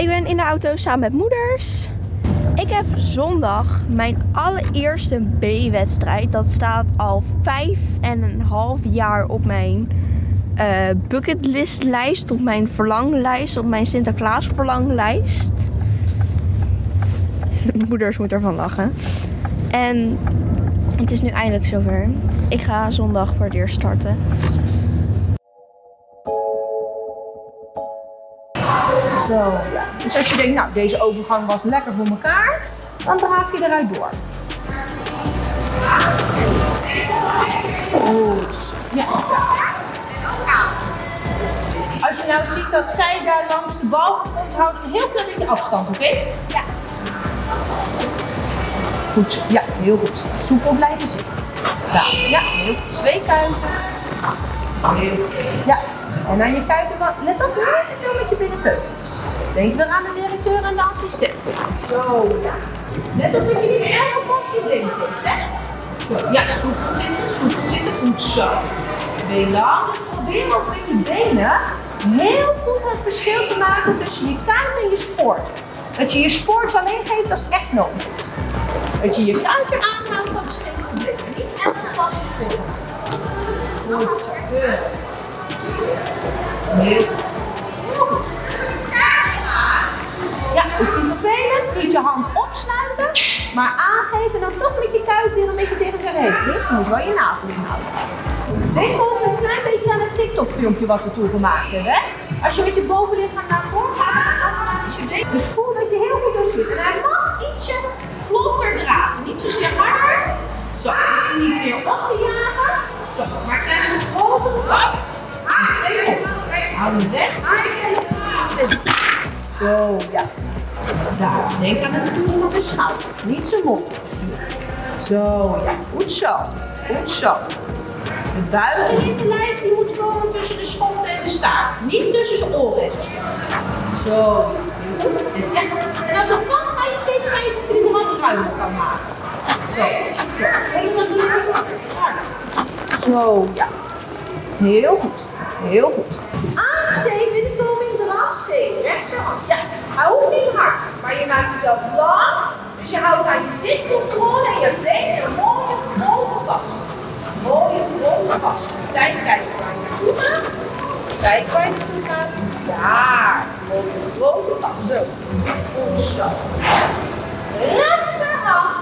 Ik ben in de auto samen met moeders. Ik heb zondag mijn allereerste B-wedstrijd. Dat staat al vijf en een half jaar op mijn uh, bucketlistlijst. Op mijn verlanglijst. Op mijn Sinterklaas verlanglijst. Moeders moeten ervan lachen. En het is nu eindelijk zover. Ik ga zondag voor het starten. Zo, ja. Dus als je denkt, nou, deze overgang was lekker voor elkaar, dan draaf je eruit door. Goed. Ja. Als je nou ziet dat zij daar langs de bal komt, houd een heel klein beetje afstand, oké? Ja. Goed, ja, heel goed. Soepel blijven zitten. Ja, ja, heel goed. Twee kuiten. Ja, en aan je kuiten, let op, te veel met je binnenteug. Denk weer aan de directeur en de assistenten. Zo, ja. Let op dat je niet erg op blind zit, hè? Zo, ja, soepel zitten, soepel zitten. Goed zo. Been lang. Dus probeer ook met je benen heel goed het verschil te maken tussen je kuit en je sport. Dat je je sport alleen geeft als het echt nodig is. Dat je je kuitje aanhoudt, dat is geen probleem. Niet echt als je sport. Goed zo. Heel goed. Niet je hand opsluiten, maar aangeven en dan toch met je kuit weer een beetje tegen de reet. Dus je moet wel je navel inhouden. Denk ook een klein beetje aan het TikTok filmpje wat we toen gemaakt hebben. Hè? Als je met je bovenlichaam naar voren gaat, dan je. Dus voel dat je heel goed door zit. En hij mag ietsje vlotter dragen. Niet zozeer harder. Zo, je niet meer op te jagen. Zo, maar klein een grote vast. Hou hem weg. Zo, ja. Daar, denk aan het voelen van de schouder. Niet zo mond Zo, ja. Goed zo. Goed zo. De buik in zijn lijf die moet komen tussen de schot en de staart. Niet tussen zijn oren en zijn schot. Zo. En, en als dat kan, ga je steeds kijken of je de wat ruimer kan maken. Zo. Zo. dat doen Zo, ja. Heel goed. Heel goed. Aangegeven in de koming. Rechterhand. Ja. Hij hoeft niet hard, maar je maakt jezelf lang. Dus je houdt aan je zichtcontrole en je brengt een mooie grote pas. Mooie grote pas. Kijk, kijk waar je naartoe gaat. Kijk waar je naartoe gaat. Ja, mooie grote pas. Zo. Goed zo. Rechterhand.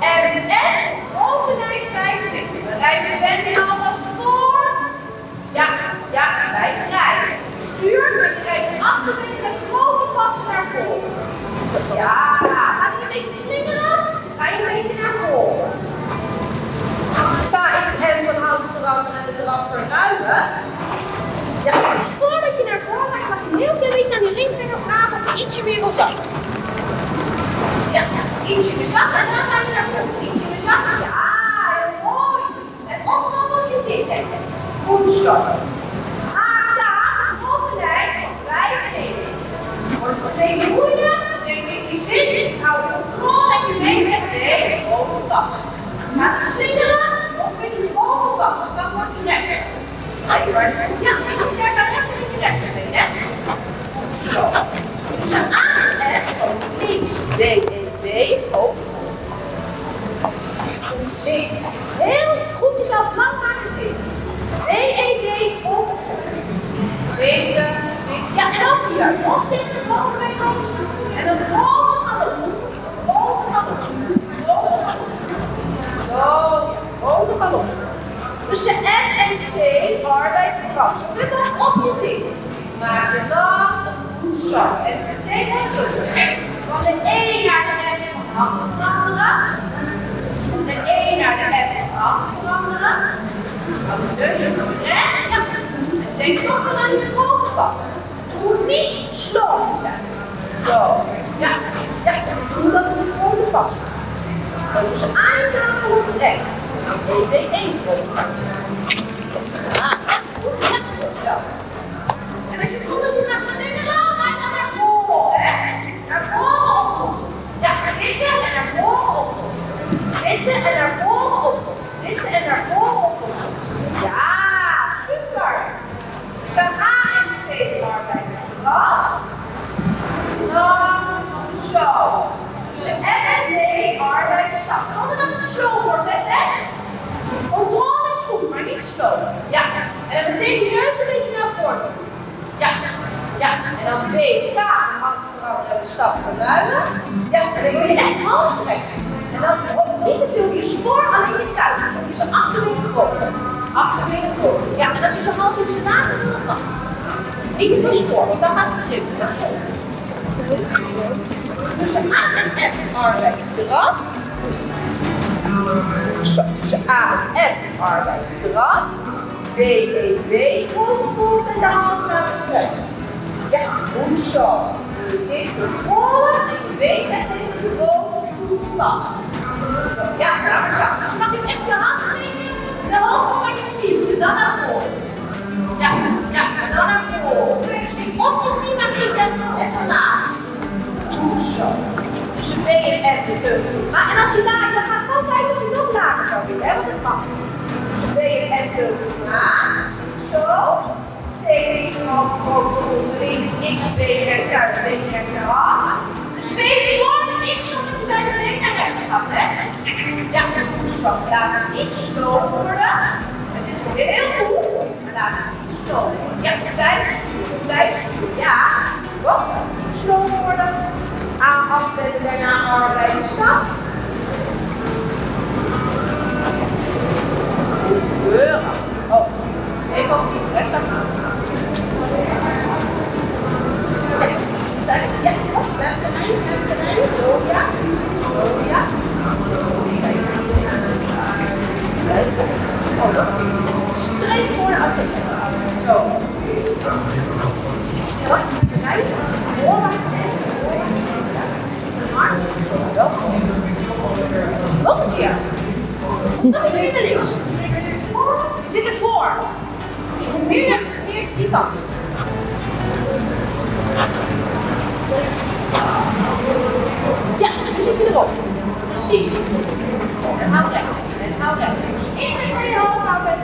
En echt grote lijn vijf We rijden de benen alvast voor. Ja, ja, wij rijden. Stuur, maar je achterin met grote passen naar voren. Ja, ga je een beetje slingeren, ga je een beetje naar voren. KXM van hout veranderen en het eraf verruimen. Ja, voordat je naar voren gaat, mag je een heel klein beetje aan die ringvinger vragen of je ietsje meer wil zakken. Ja, ietsje meer zakken en dan ga je naar voren. Ietsje meer zakken, ja, heel mooi. En opgaan op je zit Goed zo. Tegen moeilijk, denk ik, die zit, hou je controle en je been zegt nee, boven pas. Gaat je slingeren of met je boven pas, dan wordt je rechter. Ja, is je sterk naar rechts met je rechterbeen, hè? Zo. Dus A en links, B, E, B, hoofd. Zit. Heel goed jezelf lang maken zitten. B, E, B, hoofd. Zitten. Ja, en dan hier. Los zitten, bovenbeen los. En dan Je F en C, arbeidskracht. Zet dan op je zin. Maak je dan goed zo. En meteen net zo. Van de E naar de F van hand veranderen. Van de E naar de F van hand veranderen. Dan de neus recht. Ja. En denk nog aan je bovenpas hoeft niet slow te zijn. Zo. Ja, ja, doe dat in de grote pas. Dan dus aan je tafel op rechts. EB 1 volgen. Laat het niet zo worden. Het is heel goed, maar laat het niet zo worden. Tijd, tijd, ja. Hop, niet worden. A afbellen, daarna arbeiden, stap. Oh, even op die rechts aan. Ja, ja, op, daar terrein, daar terrein. Zo, ja. Zo, ja. Oh, dat is streep voor de als Zo. Ja, terrein. Voorwaarts en nog een keer. Nog links. Je zit ervoor. Dus je moet meer meer die kant. Ja, dan zit je erop. Precies. En hou recht. En hou recht. Dus eerst even je hoofd houden.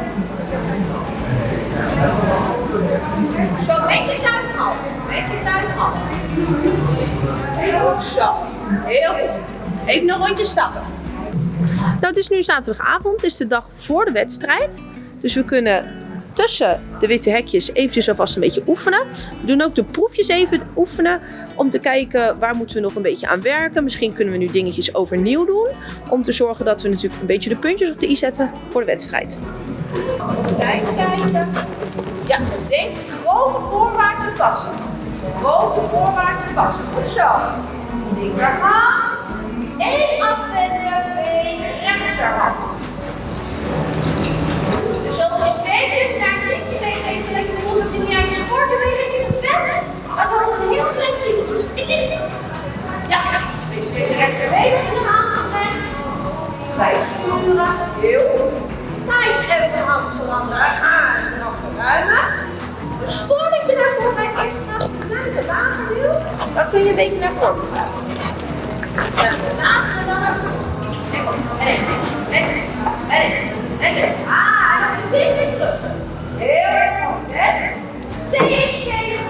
Zo, een beetje tuin af. Een beetje tuin af. Goed zo. Heel goed. Even een rondje stappen. Nou, het is nu zaterdagavond, het is de dag voor de wedstrijd. Dus we kunnen tussen de witte hekjes eventjes alvast een beetje oefenen. We doen ook de proefjes even oefenen om te kijken waar moeten we nog een beetje aan werken. Misschien kunnen we nu dingetjes overnieuw doen om te zorgen dat we natuurlijk een beetje de puntjes op de i zetten voor de wedstrijd. Kijken, kijken. Ja, denk grote voorwaartse passen. Grote voorwaartse passen. Goed zo. Linkerhand. Eén afwenden, been, rechterhand. Dus zo is beter naar links, been, even lekker de mond, dat je niet aan je sporten weet in het bed. Maar zo is een heel klein beetje. Ja, beetje tegen rechterbeen hand aanbrengt. Bij sturen, heel goed. Eens even de hand veranderen, en dan verruimen. Dus voordat je naar voren bent, eerst gaat naar de lager wil, dan kun je een beetje naar voren buigen. Ja, lager en dan naar voren. En en en en Ah, en dan precies weer terug. Heel erg goed, hè? CXC gewoon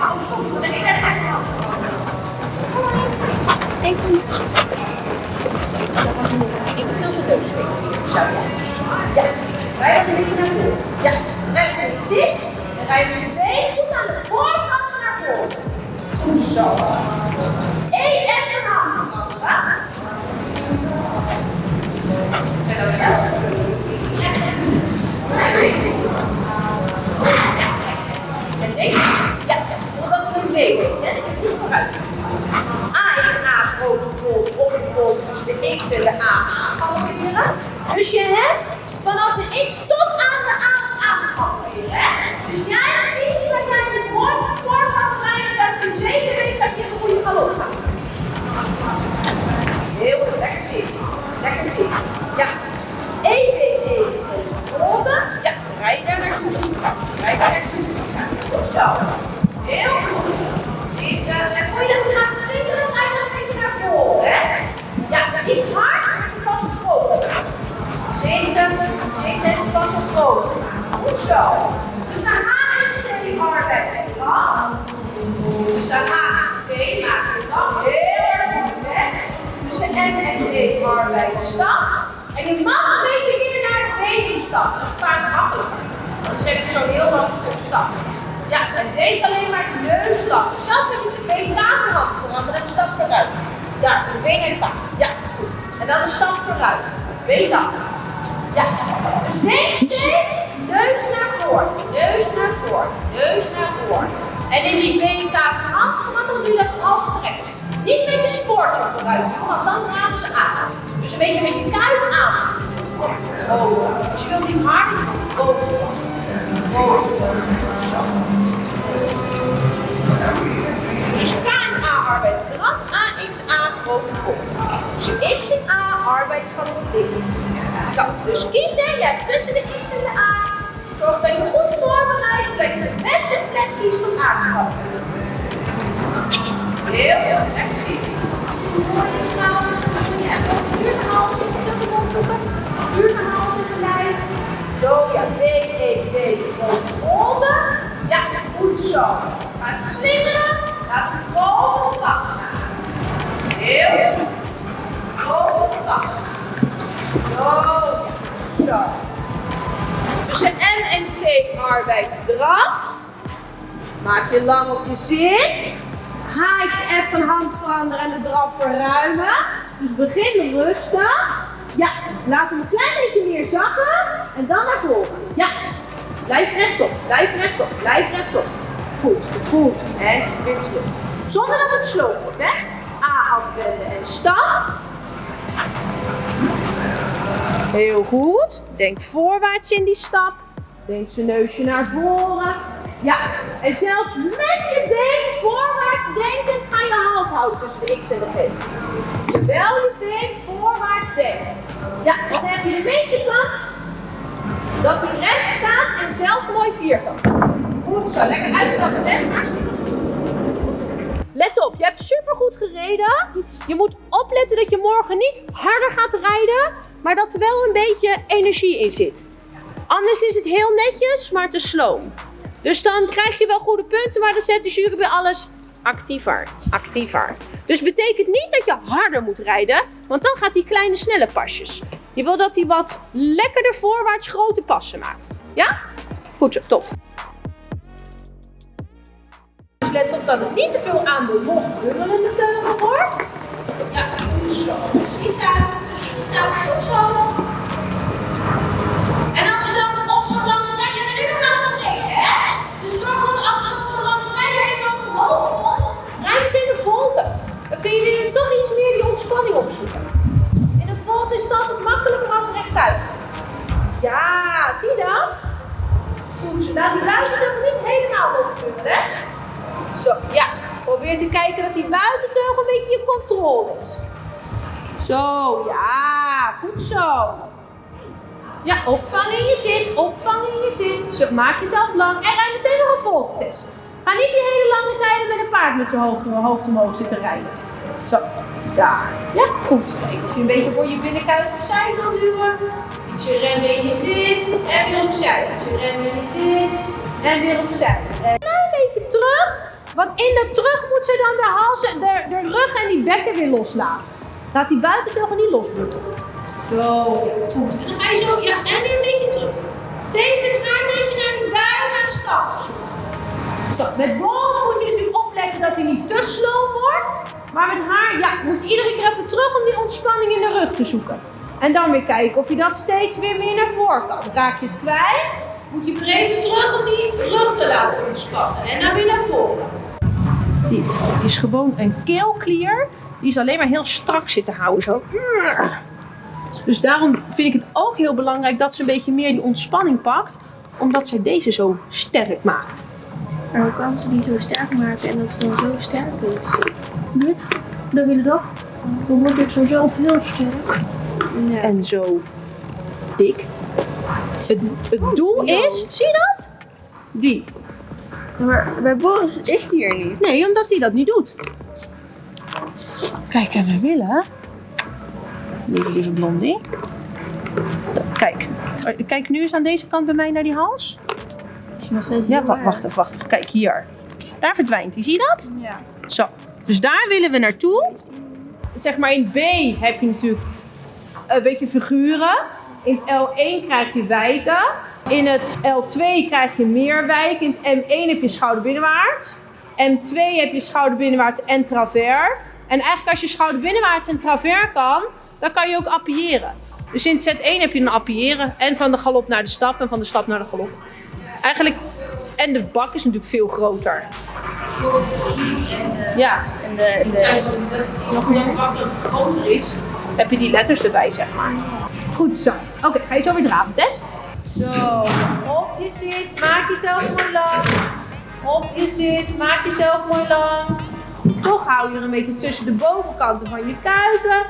ik wil nog een beetje. Ik zag voor je gaan en nog ik zag voor je gaan en nog ik zag voor je gaan en nog ik zag. Ja, E veranderen. Ja, naar je zo Zo, zit. En rij je met je been goed aan de voorkant naar voren. Goed zo. Eén en een hand dan vooruit. A is A grote vol, opgevolgd tussen de X en de A aanvallen. Dus je hebt stappen. Dat is vaak makkelijker. Dan zet je zo'n heel lang stuk. Ja, en deed alleen maar de neus. Zelfs met je twee tafelhand veranderen en stap vooruit. Ja, de been en taak. Ja, goed. En dan de stap vooruit. Dat. Ja, dus denk steeds neus naar voren, neus naar voren, neus naar voren. En in die been hand, want dan doe je dat als strekken. Niet met je spoortje vooruit, want dan ramen ze aan. Dus een beetje met je kuit aan. Oh, je wilt harder boven. Boven. Zo. Dus KNA-arbeidsdrang, AXA, boven voor. Dus X en A, arbeidsgang op X. Zo, dus kiezen, je hebt tussen de X en de A. Zorg dat je goed voorbereidt, dat je de beste plek kiest om aan te. Heel, heel lekker zien. Mooi trouwens. Ja, stuur de hals, ik wil het opzoeken. Stuur de hals in de lijn. Zo, ja, B, D, onder. Ja, goed zo. Laat het slingeren, laat het boven pakken. Heel goed. Boven pakken. Zo, ja, zo. Dus de M en C arbeidsdraf. Maak je lang op je zit. HXF van hand veranderen en de draf verruimen. Dus begin rustig. Ja, laat hem een klein beetje meer zakken. En dan naar voren. Ja, blijf rechtop, blijf rechtop, blijf rechtop. Goed, goed. En weer terug. Zonder dat het sloop wordt, hè. A afwenden en stap. Heel goed. Denk voorwaarts in die stap. Denk zijn neusje naar voren. Ja, en zelfs met je been voorwaarts denkend ga je hand houden tussen de X en de G. Terwijl je been voorwaarts denkt. Ja, dan heb je een beetje kans dat hij recht staat en zelfs mooi vierkant. Goed zo, lekker uitstappen, hè? Hartstikke. Let op, je hebt supergoed gereden. Je moet opletten dat je morgen niet harder gaat rijden, maar dat er wel een beetje energie in zit. Anders is het heel netjes, maar te slow. Dus dan krijg je wel goede punten, maar dan zet de jury bij alles actiever, actiever. Dus betekent niet dat je harder moet rijden, want dan gaat die kleine snelle pasjes. Je wil dat hij wat lekkerder voorwaarts grote passen maakt. Ja? Goed zo, top. Dus let op dat het niet te veel aan de los bungelende teugel wordt. Ja, zo. Dus niet uit. Nou, goed zo. Ja, zie je dat? Goed, zo. Nou, die buitenteugel niet helemaal losbungelen, hè? Zo, ja. Probeer te kijken dat die buitenteugel een beetje je controle is. Zo, ja. Goed zo. Ja, opvangen in je zit, opvangen in je zit. Maak jezelf lang en rij meteen nog een volgtest. Ga niet die hele lange zijde met een paard met je hoofd, hoofd omhoog zitten rijden. Zo, daar. Ja, goed. Kijk of je een beetje voor je binnenkuit opzij kan duwen. In je zit en weer opzij. In je zit en weer opzij. En een klein beetje terug, want in dat terug moet ze dan de hals, de, de rug en die bekken weer loslaten. Laat die buitenteugel niet losbutten. Zo, goed. En dan ga je zo, ja, en weer een beetje terug. Steeds met haar een beetje naar die buik naar de stap. Zo, met bols moet je natuurlijk opletten dat hij niet te slow wordt. Maar met haar, ja, moet je iedere keer even terug om die ontspanning in de rug te zoeken. En dan weer kijken of je dat steeds weer meer naar voren kan. Raak je het kwijt, moet je weer even terug om die rug te laten ontspannen. En dan weer naar voren. Dit is gewoon een keelklier. Die is alleen maar heel strak zitten houden. Zo. Dus daarom vind ik het ook heel belangrijk dat ze een beetje meer die ontspanning pakt. Omdat zij deze zo sterk maakt. Maar hoe kan ze die zo sterk maken en dat ze dan zo sterk is? Dit, dan wil je dat. Dan wordt het zo zoveel sterk. Ja. En zo dik. Het, het doel is, zie je dat? Die. Maar bij Boris is die er niet. Nee, omdat hij dat niet doet. Kijk, en we willen. Lieve, lieve blondie. Kijk. Kijk nu eens aan deze kant bij mij naar die hals. Hij nog steeds Ja, wacht even, wacht even. Kijk hier. Daar verdwijnt hij, zie je dat? Ja. Zo, dus daar willen we naartoe. Zeg maar in B heb je natuurlijk een beetje figuren. In het L1 krijg je wijken. In het L2 krijg je meer wijken. In het M1 heb je schouderbinnenwaarts. M2 heb je schouderbinnenwaarts en travers. En eigenlijk als je schouderbinnenwaarts en travers kan, dan kan je ook appiëren. Dus in het Z1 heb je een appiëren en van de galop naar de stap en van de stap naar de galop. Eigenlijk, en de bak is natuurlijk veel groter. Ja, En de, en de, dat nog meer makkelijk groter is, heb je die letters erbij, zeg maar. Goed zo. Oké, ga je zo weer draven, Tess? Zo, op je zit, maak jezelf mooi lang. Op je zit, maak jezelf mooi lang. Toch hou je er een beetje tussen de bovenkanten van je kuiten.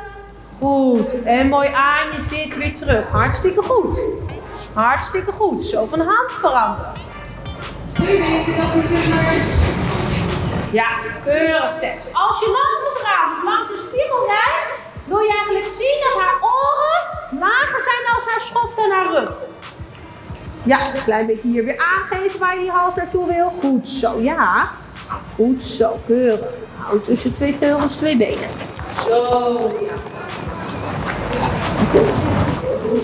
Goed, en mooi aan je zit weer terug. Hartstikke goed. Hartstikke goed. Zo van hand veranderen. Ja, keurig Tess. Als je langs de langs de spiegel rijdt, wil je eigenlijk zien dat haar oren lager zijn als haar schoft en haar rug. Ja, een klein beetje hier weer aangeven waar je die hals naartoe wil. Goed zo, ja. Goed zo, keurig. Hou tussen twee teugels, twee benen. Zo, ja.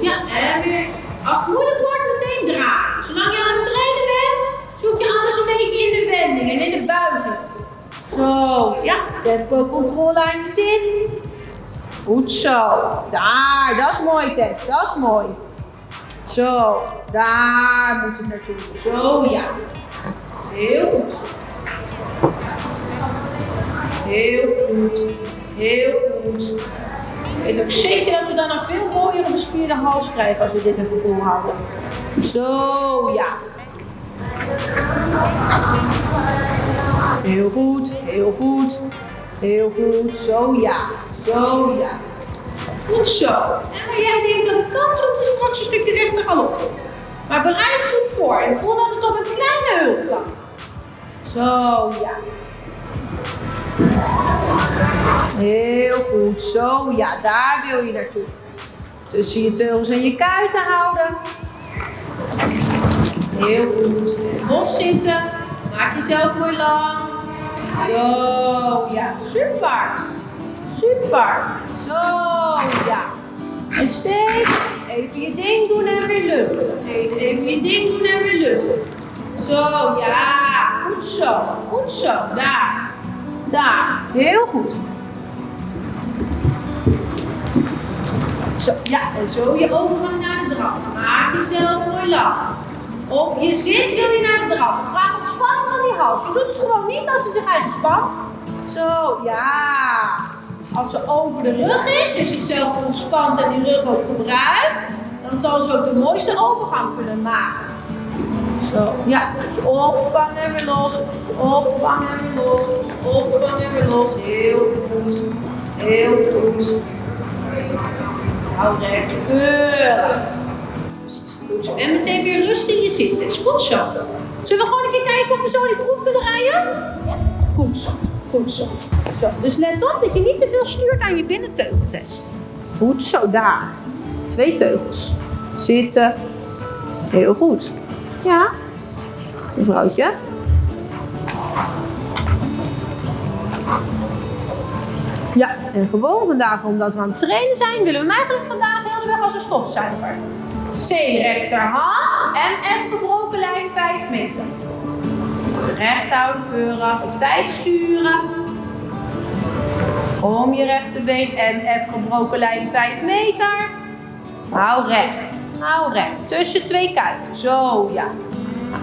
Ja, en weer. Als het moeilijk wordt, meteen draaien. Zolang je aan het trainen bent, zoek je alles een beetje in de wending en in de buiging. Zo, ja. Tempo controle aan je zit. Goed zo. Daar, dat is mooi Tess, dat is mooi. Zo, daar moet het naartoe. Zo, ja. Heel goed. Heel goed. Heel goed. Weet ook zeker dat we dan een veel mooiere bespierde hals krijgen als we dit even volhouden. Zo, ja. Heel goed, heel goed. Heel goed, zo ja. Zo ja. Goed zo. En jij denkt dat het kan, zoek je straks een stukje rechter galop. Maar bereid goed voor en voel dat het op een kleine hulp kan. Zo ja. Heel goed, zo ja, daar wil je naartoe. Tussen je teugels en je kuiten houden. Heel goed. Los zitten. Maak jezelf mooi lang. Zo, ja, super. Super. Zo, ja. En steeds even je ding doen en weer luchten. Even, je ding doen en weer luchten. Zo, ja. Goed zo. Goed zo. Daar. Daar. Heel goed. Zo, ja, en zo je overgang naar de draf. Maak jezelf mooi lang. Op je zit wil je naar de draf. Vraag om spanning van die hals. Je doet het gewoon niet als ze zich eigen spant. Zo, ja. Als ze over de rug is, dus zichzelf ontspant en die rug ook gebruikt, dan zal ze ook de mooiste overgang kunnen maken. Zo, ja. Opvang en weer los. Opvang en weer los. Opvang en weer los. Heel goed. Heel goed. Hou recht. Keurig. Goed zo. En meteen weer rust in je zitten. Is goed zo. Zullen we gewoon een keer kijken of we zo die proef kunnen rijden? Ja. Goed zo. Goed zo. Zo. Dus let op dat je niet te veel stuurt aan je binnenteugeltest. Goed zo. Daar. Twee teugels. Zitten. Heel goed. Ja. Mevrouwtje. Ja, en gewoon vandaag, omdat we aan het trainen zijn, willen we eigenlijk vandaag heel de weg als een stofzuiger. C rechterhand en F gebroken lijn 5 meter. Recht keurig, op tijd sturen. Om je rechterbeen en F gebroken lijn 5 meter. Hou recht, hou recht. Tussen twee kuiten, zo ja.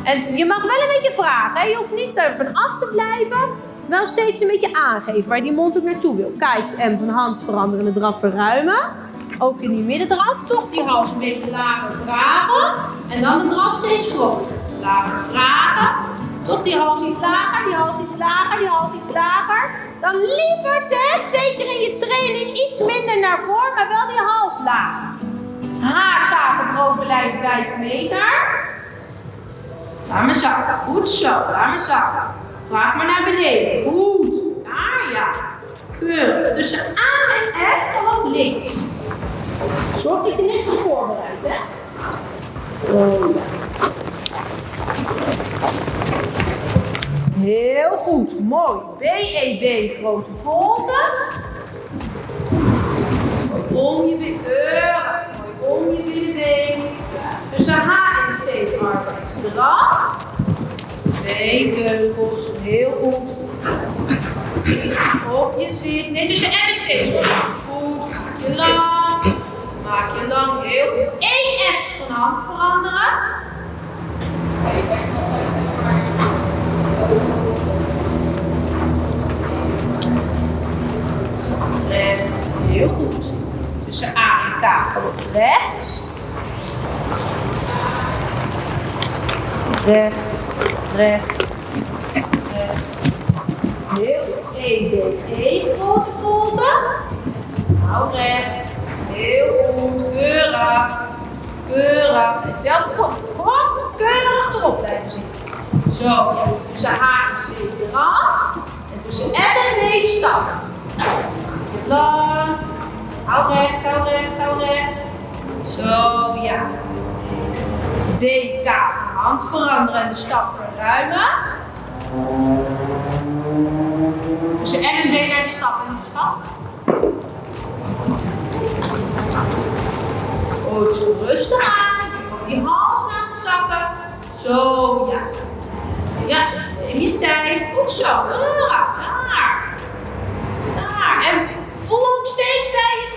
En je mag wel een beetje vragen, hè? je hoeft niet er van af te blijven. Wel steeds een beetje aangeven waar die mond ook naartoe wil. Kijk, en van hand veranderen, de draf verruimen. Ook in die middendraf, toch die hals een beetje lager vragen. En dan de draf steeds groter. Lager vragen. Toch die hals iets lager, die hals iets lager, die hals iets lager. Dan liever Tess, zeker in je training, iets minder naar voren, maar wel die hals lager. Haarkaart gebroken lijn 5 meter. Laat me zakken. Goed zo. Laat me zakken. Vraag maar naar beneden. Goed. Daar ja. Keurig. Tussen aan en F gewoon links. Zorg dat je net goed voorbereidt, hè? Oh ja. Heel goed, mooi. BEB, grote volte. Om je. Mooi om je binnenbeen. Dus de H en C arbeidsdrag. Twee teugels, heel goed. Op je zit. Nee, tussen M en C. Goed, je lang. Maak je lang, heel goed. Eén F van hand veranderen. Recht, heel goed. Tussen A en K rechts. Recht, recht, recht. Heel. E, D, E, grote volte. Hou recht. Heel goed. Keurig. Keurig. En zelf gewoon, keurig erop blijven zitten. Zo, tussen H en C eraf. En tussen M en D stappen. Lang. Hou recht, hou recht, hou recht. Zo, ja. DK, hand veranderen en de stap verruimen. Tussen M en D naar de stap en de stap. Goed, zo rustig aan. Gewoon die hals laten zakken. Zo, ja. Ja, neem je tijd. Goed zo. Daar. Daar. En voel ook steeds bij jezelf,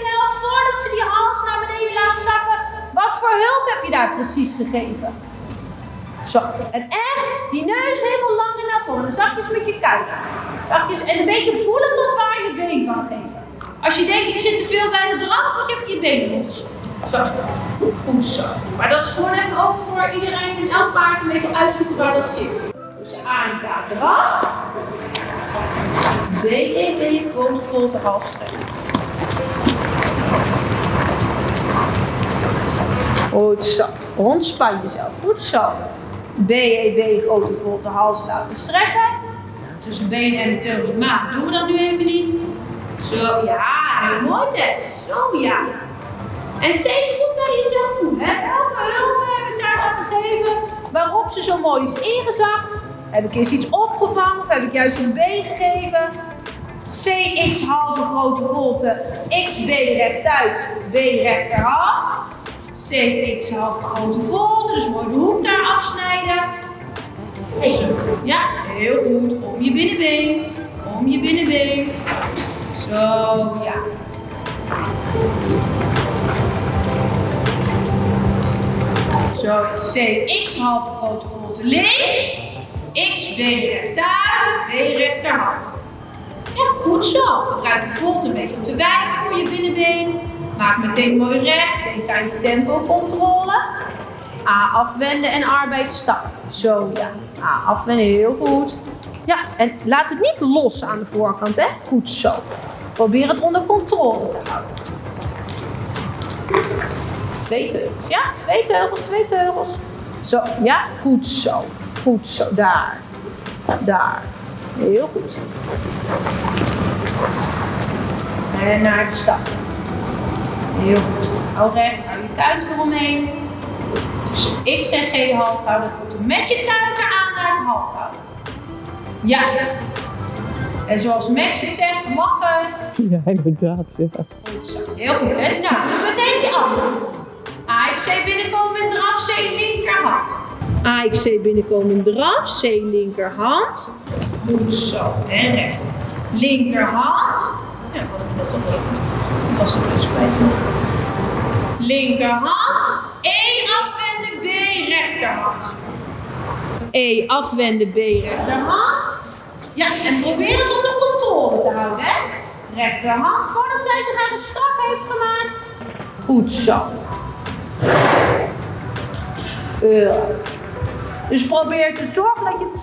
voordat ze die hals naar beneden laat zakken, wat voor hulp heb je daar precies gegeven? Zo. En echt die neus helemaal lang en naar voren. Zachtjes met je kuit. Zachtjes. En een beetje voelen tot waar je been kan geven. Als je denkt, ik zit te veel bij de draf, mag je even je benen los. Zo. Goed zo. Maar dat is gewoon even ook voor iedereen in elk paard een beetje uitzoeken waar dat zit. Dus A en K eraf. B, E, B, grote volte hals Goed zo. Ontspan jezelf. Goed zo. B, E, B, grote volte hals laten strekken. Tussen benen en de teugels maag doen we dat nu even niet. Zo, ja, heel mooi Tess. Zo, ja. En steeds goed naar jezelf voelen. Hè? Welke hulp heb ik daar aan gegeven? Waarop ze zo mooi is ingezakt? Heb ik eerst iets opgevangen of heb ik juist een been gegeven? CX halve grote volte, XB rechtuit, B rechterhand. CX halve grote volte, dus mooi de hoek daar afsnijden. Ja, heel goed. Om je binnenbeen, om je binnenbeen. Zo, ja. Zo, CX halve grote volte links. XB rechtuit, B rechterhand. Ja, goed zo. Gebruik de volte een beetje om te wijken voor je binnenbeen. Maak meteen mooi recht. Denk aan je tempocontrole. A afwenden en arbeid stappen. Zo, ja. A afwenden, heel goed. Ja, en laat het niet los aan de voorkant, hè. Goed zo. Probeer het onder controle te houden. Twee teugels, ja? Twee teugels, twee teugels. Zo, ja, goed zo. Goed zo, daar. Daar. Heel goed. En naar de stap. Heel goed. Hou recht, hou je kuit eromheen. Tussen X en G hand houden. Goed. Met je kuit aan naar de hand houden. Ja. En zoals Max het zegt, lachen. Ja, inderdaad. Ja. Goed zo. Heel goed. hè? Nou, dus meteen die andere. AXC binnenkomen in draf, C linkerhand. AXC binnenkomen in draf, C linkerhand. Goed zo. En recht. Linkerhand. Ja, wat ik al deed. Was dus bij. Linkerhand. E afwenden, B rechterhand. E afwenden, B rechterhand. Ja, en probeer het onder controle te houden, hè. Rechterhand voordat zij zich de strak heeft gemaakt. Goed zo. Keurig. Dus probeer te zorgen dat je het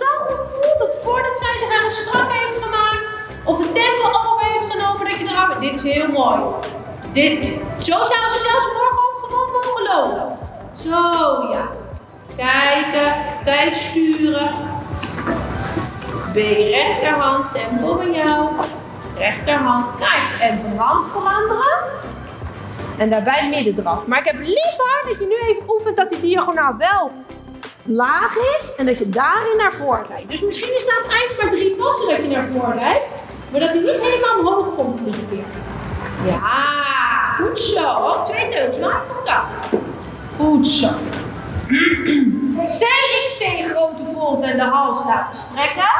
voelt dat voordat zij zich de strak heeft gemaakt of het tempo over heeft genomen dat je Dit is heel mooi. Dit, zo zou ze zelfs morgen ook gewoon mogen lopen. Zo, ja. Kijken, tijd sturen. B rechterhand, tempo bij jou. Rechterhand, kijk, en hand veranderen. En daarbij midden eraf. Maar ik heb liever dat je nu even oefent dat die diagonaal wel laag is en dat je daarin naar voren rijdt. Dus misschien is aan het eind maar drie passen dat je naar voren rijdt, maar dat hij niet helemaal omhoog komt iedere keer. Ja, goed zo. Twee teugels, maak contact. Goed zo. CXC grote volte en de hals laten strekken.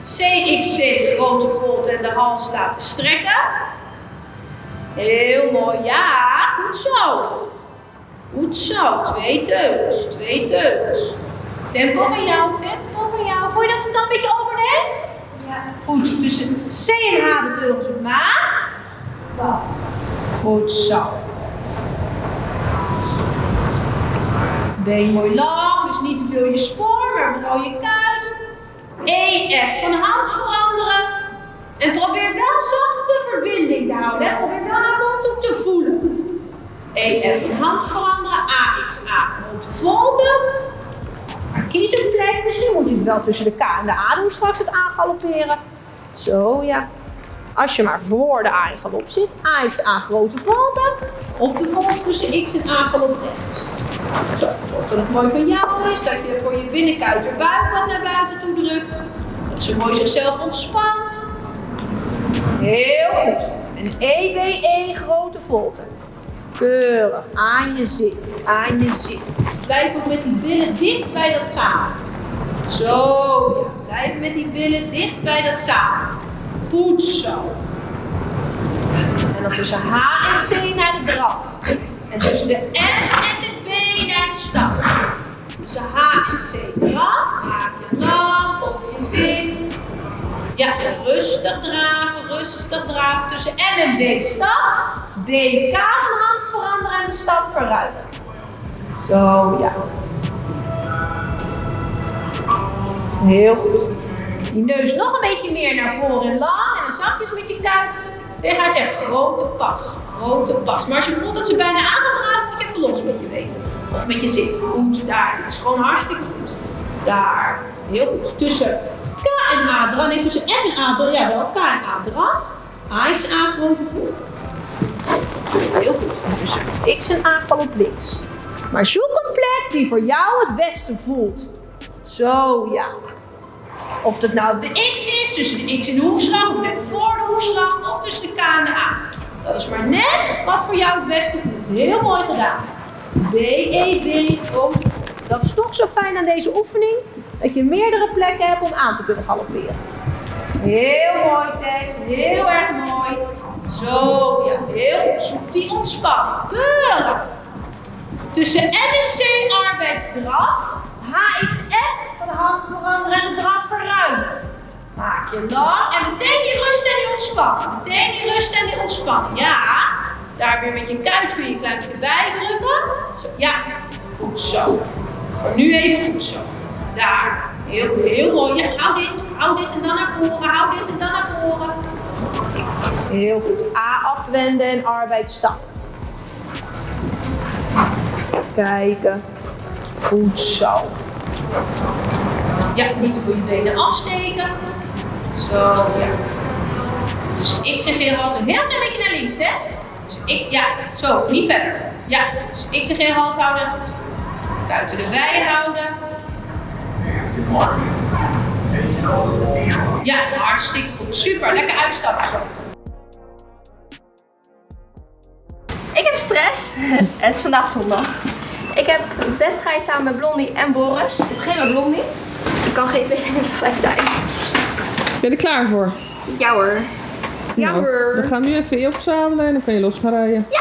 CXC grote volte en de hals laten strekken. Heel mooi, ja, goed zo. Goed zo, twee teugels, twee teugels. Tempo van jou, tempo van jou. Voel je dat ze dan een beetje overneemt? Ja. Goed, tussen C en H de op maat. Goed zo. Been mooi lang, dus niet te veel je spoor, maar vooral je kuit. E, F van hand veranderen. En probeer wel zacht de verbinding te houden. Hè? Probeer wel haar mond op te voelen. E, F van hand veranderen. A, X, A, grote volte. Een plek. Misschien moet je wel tussen de K en de A doen straks het aangalopperen. Zo, ja. Als je maar voor de A in zit. A, A, grote volte. Of de volte tussen X en A galop rechts. Zo, het mooi voor jou is. Dat je voor je binnenkuit er buik wat naar buiten toe drukt. Dat ze mooi zichzelf ontspant. Heel goed. En EBE grote volte. Keurig. Aan je zit. Aan je zit. Blijf ook met die billen dicht bij dat samen. Zo, ja. Blijf met die billen dicht bij dat samen. Goed zo. En dan tussen H en C naar de draf. En tussen de F en de B naar de stap. Tussen H en C draf. Haak je lang op je zit. Ja, en rustig draven, rustig draven. Tussen M en B stap. B, K hand veranderen en de stap verruimen. Zo, ja. Heel goed. Die neus nog een beetje meer naar voren en lang. En dan zachtjes met je kuit tegen haar zeggen, grote pas, grote pas. Maar als je voelt dat ze bijna aan gaat draven, moet je even los met je benen. Of met je zit. Goed, daar. Dat is gewoon hartstikke goed. Daar. Heel goed. Tussen K en A draf. Nee, tussen F en A draf. Ja, wel K en A draf. A is A grote voet. Heel goed. En tussen X en A galop links. Maar zoek een plek die voor jou het beste voelt. Zo, ja. Of het nou de X is, tussen de X en de hoefslag, of net voor de hoefslag, of tussen de K en de A. Dat is maar net wat voor jou het beste voelt. Heel mooi gedaan. B, E, B, groot. Dat is toch zo fijn aan deze oefening, dat je meerdere plekken hebt om aan te kunnen galopperen. Heel mooi Tess, heel erg mooi. Zo, ja, heel goed. Zoek die ontspanning. Keurig. Tussen MSC arbeidsdraf, HXF van de hand veranderen en draf verruimen. Maak je lang en meteen die rust en die ontspanning. Meteen die rust en die ontspanning. Ja, daar weer met je kuit kun je een klein beetje bij drukken. Zo, ja, goed zo. Maar nu even goed zo. Daar. Heel, heel mooi. Ja, hou dit, hou dit en dan naar voren. Hou dit en dan naar voren. Heel goed. A afwenden en arbeid stap. Kijken. Goed zo. Ja, niet te veel je benen afsteken. Zo, ja. Dus ik zeg heel altijd een heel klein beetje naar links, Tess. Dus ik, ja, zo, niet verder. Ja, dus ik zeg heel halt houden. Kuiten erbij houden. Ja, hartstikke goed. Super, lekker uitstappen zo. Ik heb stress. Het is vandaag zondag. Ik heb een wedstrijd samen met Blondie en Boris. Ik begin met Blondie. Ik kan geen twee dingen tegelijkertijd. Ben je er klaar voor? Ja hoor. Ja Nou, hoor. We gaan nu even je opzadelen en dan kan je los gaan rijden. Ja.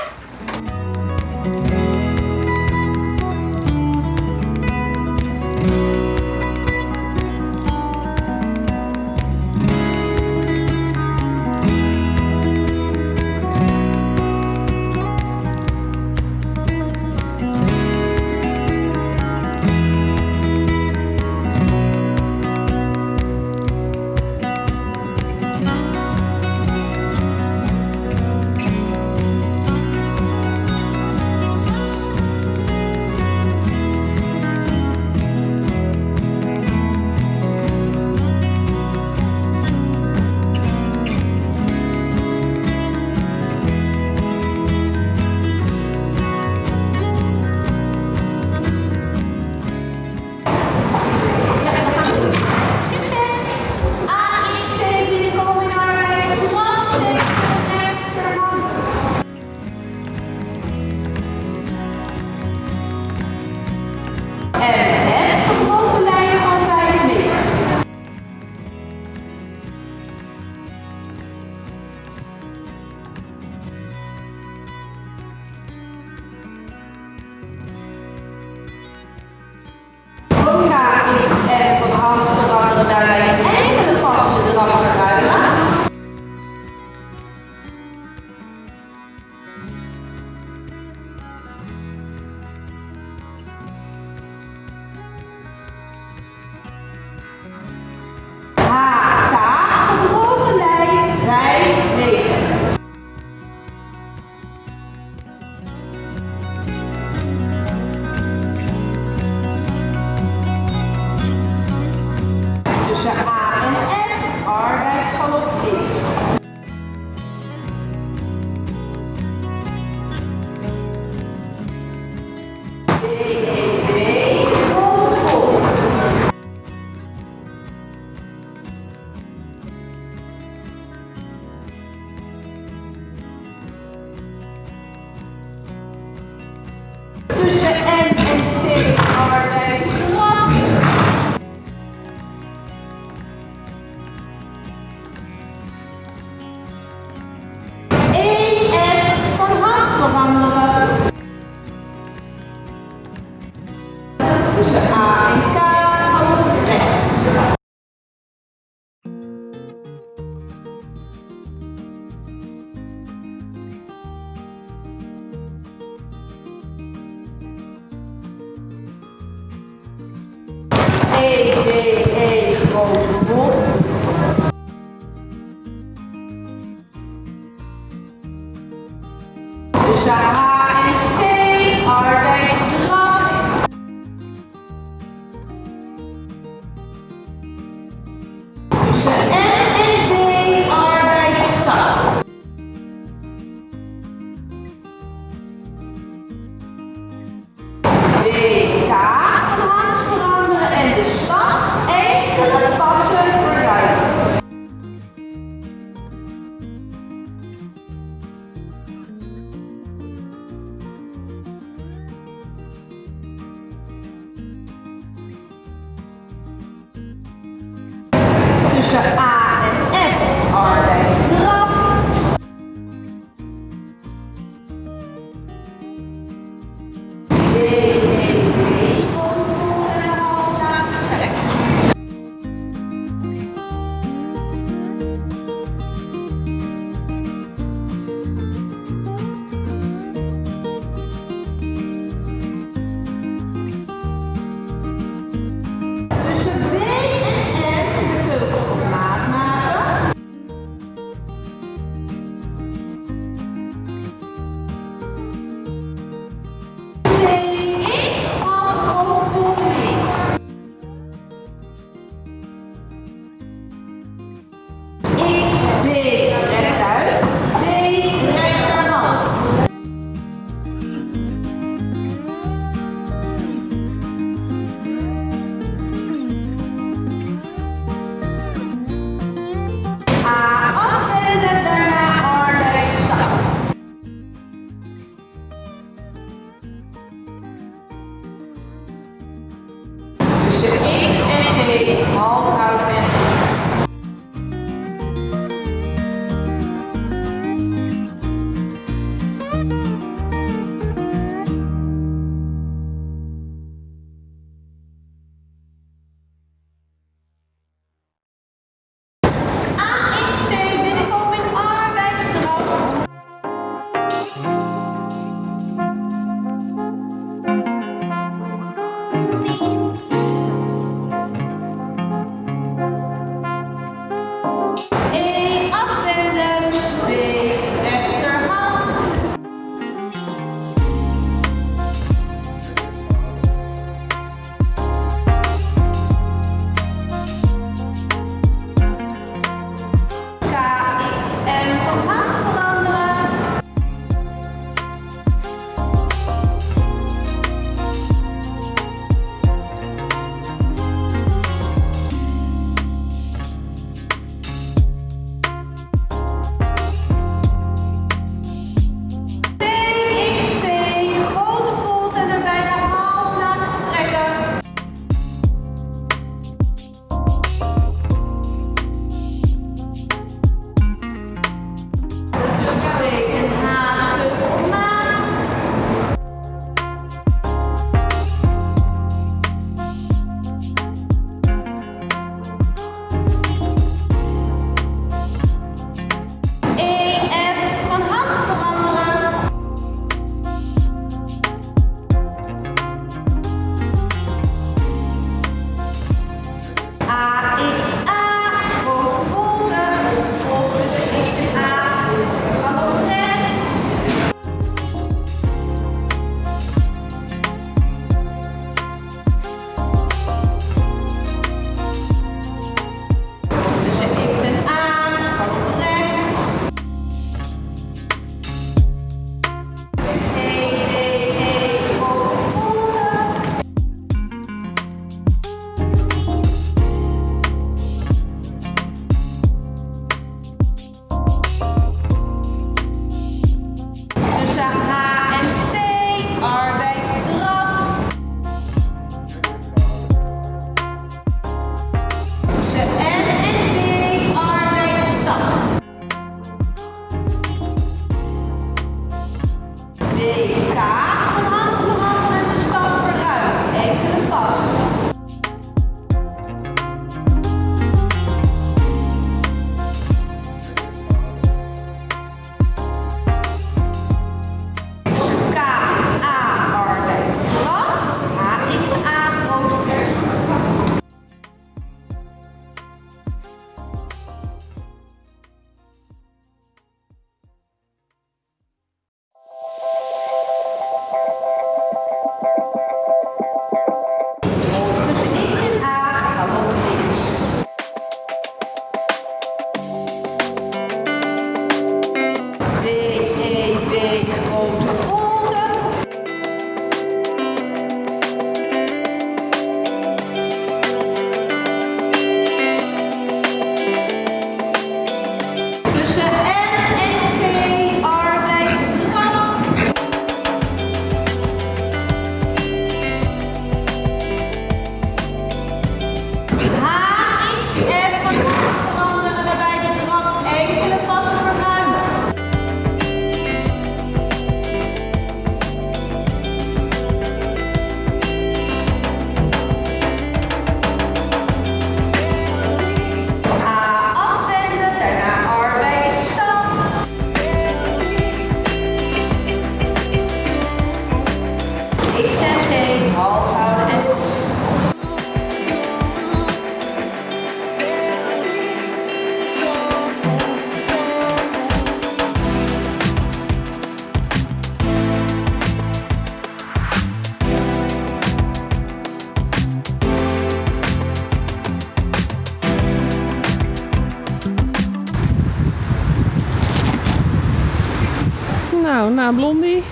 Na Blondie,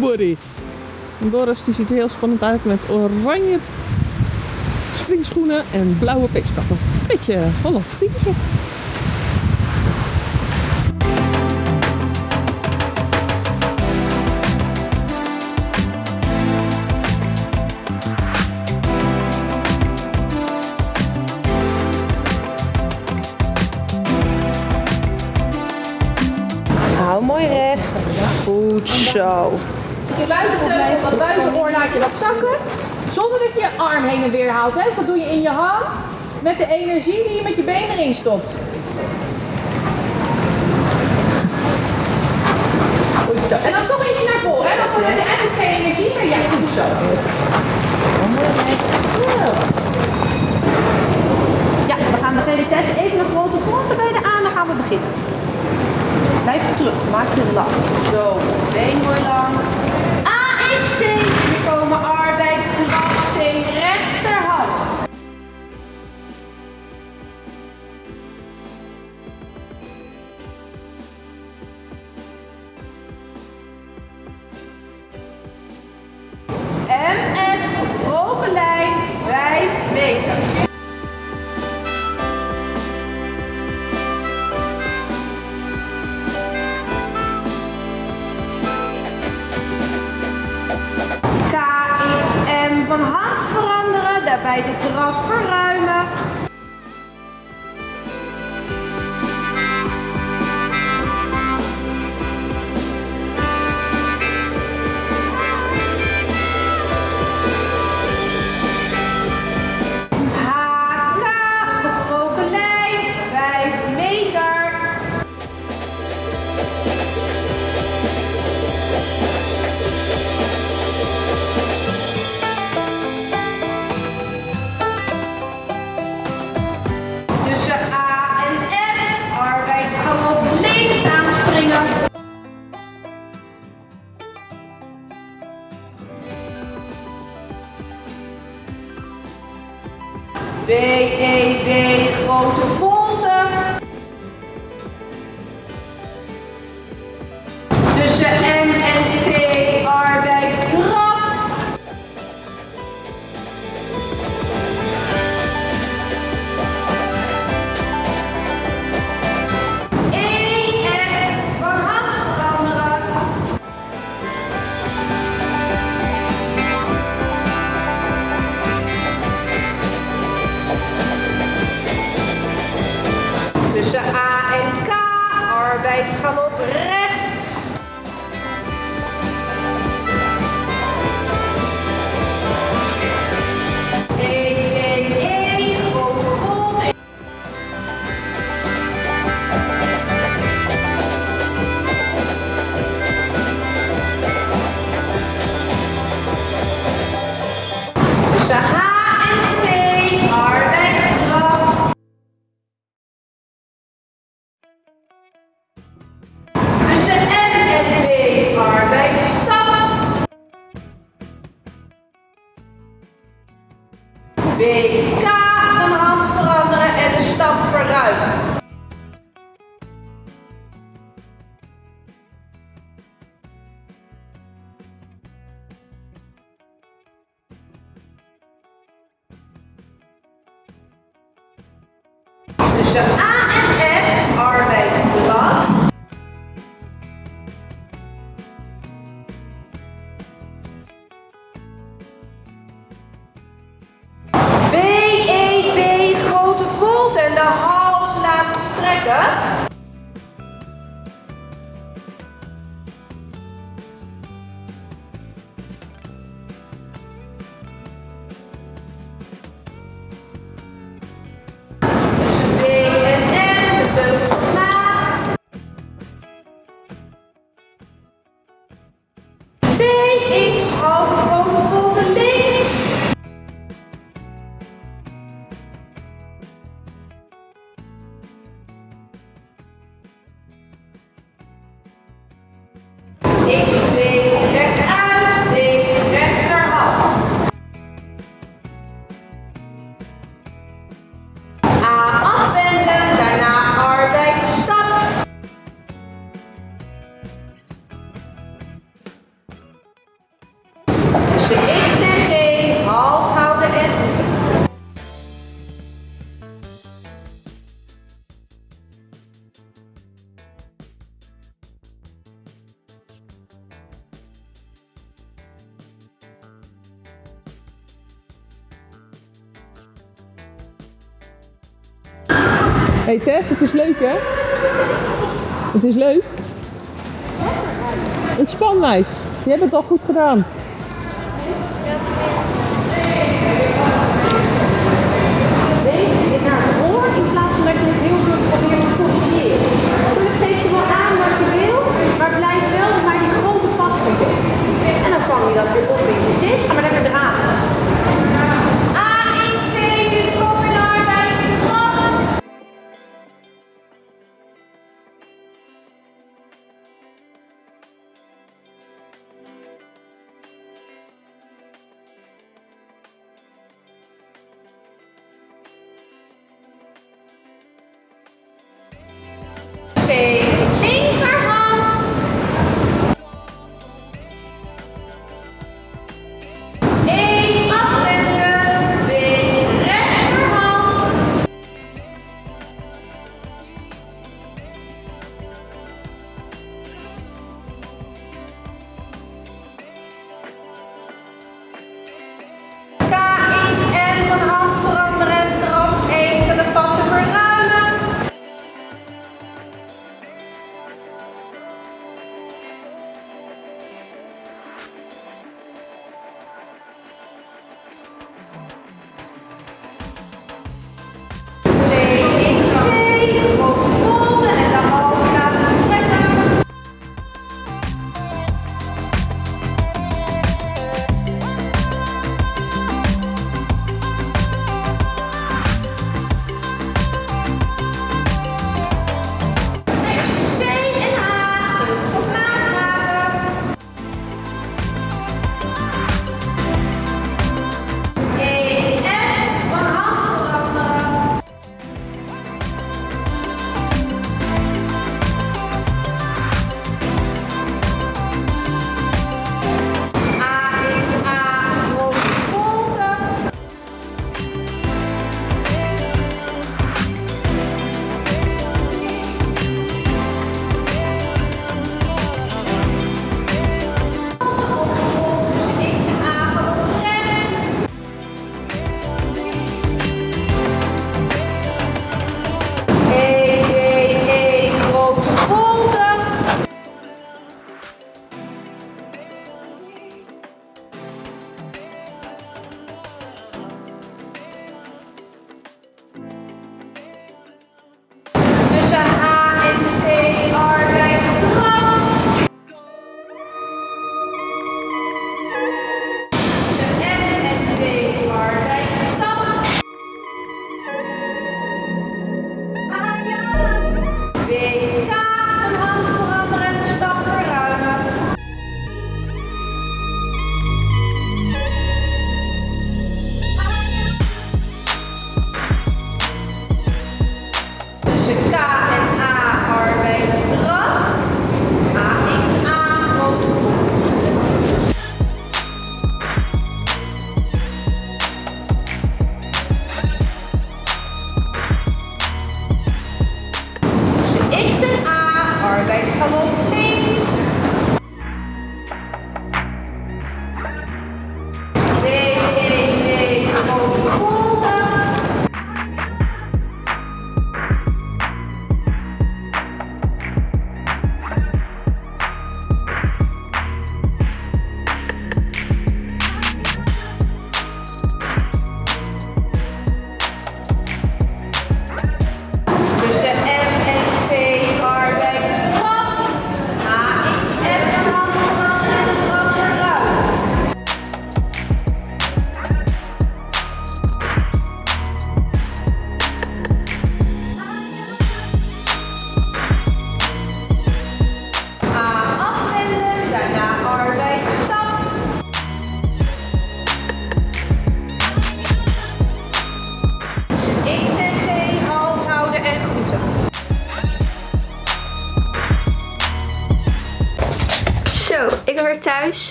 Boris. En Boris die ziet er heel spannend uit met oranje springschoenen en blauwe peeskappen. Beetje Hollands. Zo. Je dat buitenoor laat je dat zakken. Zonder dat je je arm heen en weer haalt. Hè? Dus dat doe je in je hand. Met de energie die je met je been erin stopt. En dan toch iets naar voren. Hè? Dan heb je eigenlijk geen energie meer. Ja, goed zo. Ja, we gaan de GDTS even een grote fronten bij de aan. Dan gaan we beginnen. Blijf terug, maak je lang. Zo, been mooi lang. Tussen A en K, arbeidsgalop recht. C, X, hey Tess, het is leuk hè? Het is leuk. Ontspan meis. Je hebt het al goed gedaan. je naar voor in plaats van dat je heel goed probeert te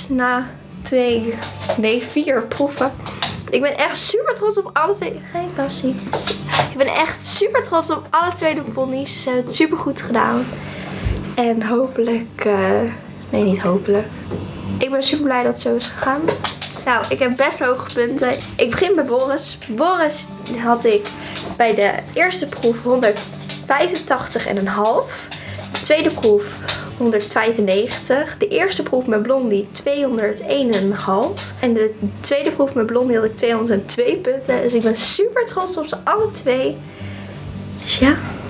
na twee, nee vier proeven. Ik ben echt super trots op alle twee. Hey Cassie. Ik ben echt super trots op alle twee de ponies. Ze hebben het super goed gedaan. En hopelijk, eh, nee niet hopelijk. Ik ben super blij dat het zo is gegaan. Nou, ik heb best hoge punten. Ik begin bij Boris. Boris had ik bij de eerste proef 100 185,5. De tweede proef 195. De eerste proef met Blondie 201,5. En de tweede proef met Blondie had ik 202 punten. Dus ik ben super trots op ze alle twee. Dus ja,